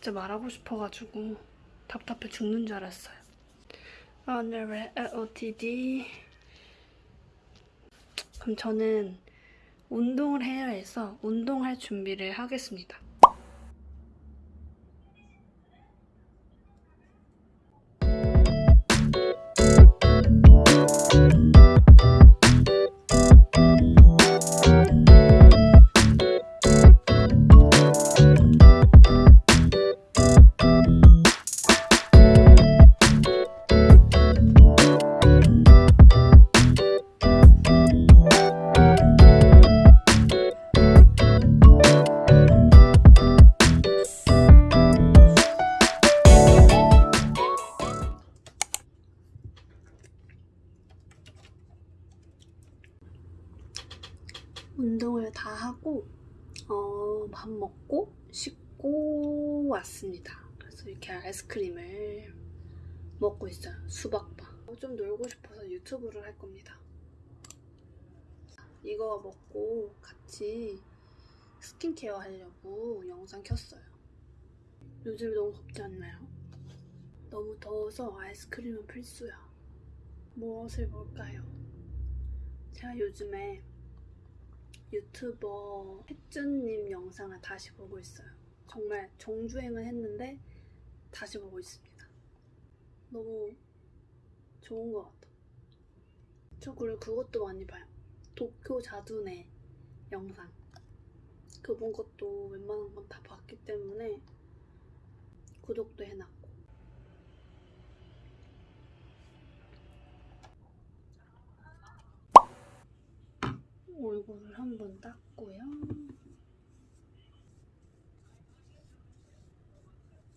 진짜 말하고 싶어가지고 답답해 죽는 줄 알았어요. 오늘의 OOTD 그럼 저는 운동을 해야 해서 운동할 준비를 하겠습니다. 운동을 다 하고 어, 밥 먹고 씻고 왔습니다. 그래서 이렇게 아이스크림을 먹고 있어요. 수박바. 좀 놀고 싶어서 유튜브를 할 겁니다. 이거 먹고 같이 스킨케어 하려고 영상 켰어요. 요즘 너무 덥지 않나요? 너무 더워서 아이스크림은 필수야. 무엇을 볼까요? 제가 요즘에 유튜버 햇준님 영상을 다시 보고 있어요. 정말 정주행을 했는데 다시 보고 있습니다. 너무 좋은 것 같아. 저 그리고 그것도 많이 봐요. 도쿄 자두네 영상. 그분 것도 웬만한 건 다 봤기 때문에 구독도 해놨고. 얼굴을 한번 닦고요.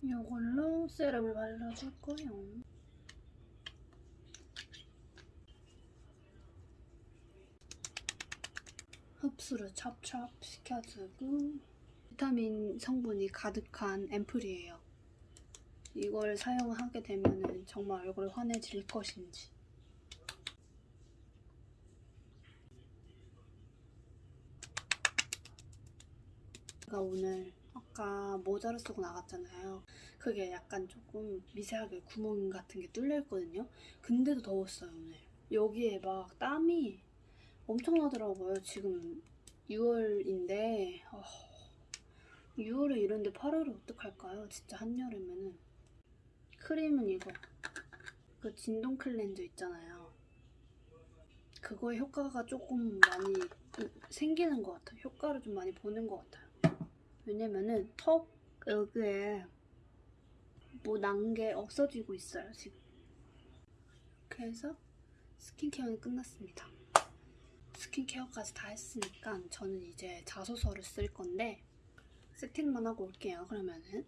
이걸로 세럼을 발라줄 거예요. 흡수를 찹찹 시켜주고 비타민 성분이 가득한 앰플이에요. 이걸 사용하게 되면 정말 얼굴 환해질 것인지 제가 오늘 아까 모자를 쓰고 나갔잖아요. 그게 약간 조금 미세하게 구멍 같은 게 뚫려 있거든요. 근데도 더웠어요 오늘. 여기에 막 땀이 엄청나더라고요. 지금 6월인데 6월에 이런데 8월에 어떡할까요? 진짜 한여름에는 크림은 이거 그 진동 클렌저 있잖아요. 그거의 효과가 조금 많이 생기는 것 같아요. 효과를 좀 많이 보는 것 같아요. 왜냐면은 턱 여기에 뭐 난 게 없어지고 있어요 지금. 그래서 스킨케어는 끝났습니다. 스킨케어까지 다 했으니까 저는 이제 자소서를 쓸 건데 세팅만 하고 올게요 그러면은.